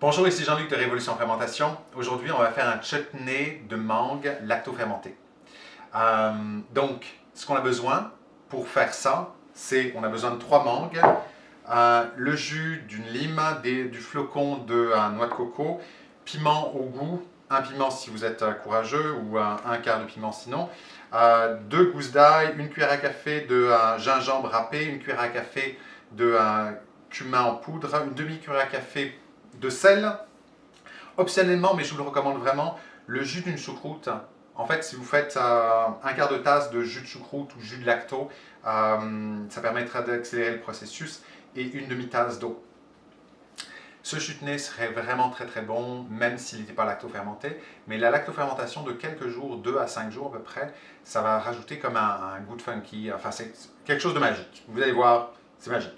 Bonjour, ici Jean-Luc de Révolution Fermentation. Aujourd'hui, on va faire un chutney de mangue lacto-fermenté. Euh, donc, ce qu'on a besoin pour faire ça, c'est on a besoin de trois mangues, euh, le jus d'une lime, du flocon de euh, noix de coco, piment au goût, un piment si vous êtes courageux ou un quart de piment sinon, deux gousses d'ail, une cuillère à café de gingembre râpé, une cuillère à café de cumin en poudre, une demi-cuillère à café de sel. Optionnellement, mais je vous le recommande vraiment, le jus d'une choucroute. En fait, si vous faites euh, un quart de tasse de jus de choucroute ou jus de lacto, euh, ça permettra d'accélérer le processus, et une demi-tasse d'eau. Ce nez serait vraiment très très bon, même s'il n'était pas lacto-fermenté, mais la lacto-fermentation de quelques jours, 2 à 5 jours à peu près, ça va rajouter comme un, goût de funky, enfin c'est quelque chose de magique. Vous allez voir, c'est magique.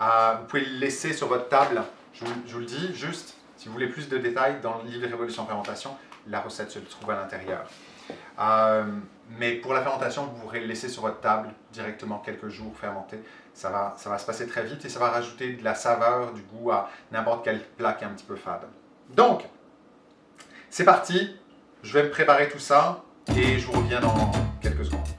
Euh, vous pouvez le laisser sur votre table je vous, le dis, juste, si vous voulez plus de détails, dans le livre Révolution Fermentation, la recette se trouve à l'intérieur. Euh, mais pour la fermentation, vous pourrez laisser sur votre table directement quelques jours fermenté. Ça va, ça va se passer très vite et ça va rajouter de la saveur, du goût à n'importe quel plat qui est un petit peu fade. Donc, c'est parti. Je vais me préparer tout ça et je vous reviens dans quelques secondes.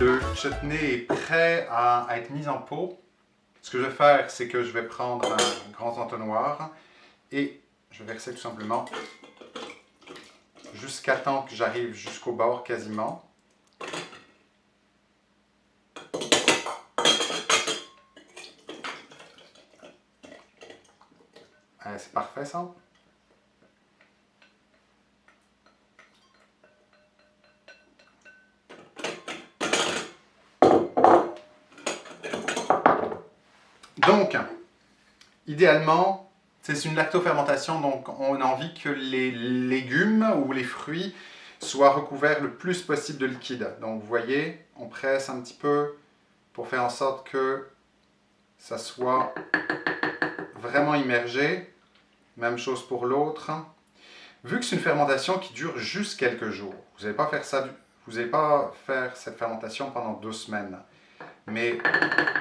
Le chutney est prêt à, être mis en pot. Ce que je vais faire, c'est que je vais prendre un grand entonnoir et je vais verser tout simplement jusqu'à temps que j'arrive jusqu'au bord quasiment. C'est parfait ça. Donc, idéalement, c'est une lactofermentation, donc on a envie que les légumes ou les fruits soient recouverts le plus possible de liquide. Donc vous voyez, on presse un petit peu pour faire en sorte que ça soit vraiment immergé. Même chose pour l'autre. Vu que c'est une fermentation qui dure juste quelques jours, vous n'allez pas faire faire cette fermentation pendant deux semaines. Mais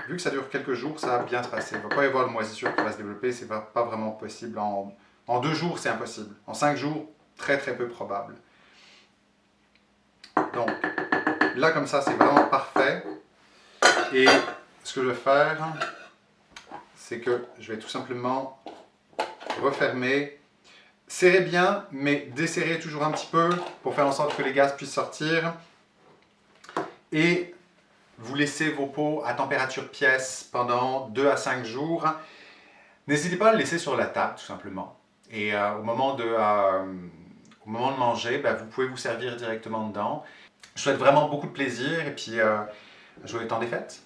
vu que ça dure quelques jours, ça va bien se passer. Il ne va pas y avoir de moisissure qui va se développer, c'est pas, pas vraiment possible. En, en deux jours, c'est impossible. En cinq jours, très très peu probable. Donc, là comme ça, c'est vraiment parfait. Et ce que je vais faire, c'est que je vais tout simplement refermer. Serrez bien, mais desserrez toujours un petit peu pour faire en sorte que les gaz puissent sortir. Et vous laissez vos pots à température pièce pendant 2 à 5 jours. N'hésitez pas à le laisser sur la table, tout simplement. Et euh, au, moment de, euh, au moment de manger, ben, vous pouvez vous servir directement dedans. Je vous souhaite vraiment beaucoup de plaisir et puis euh, joyeux temps des fêtes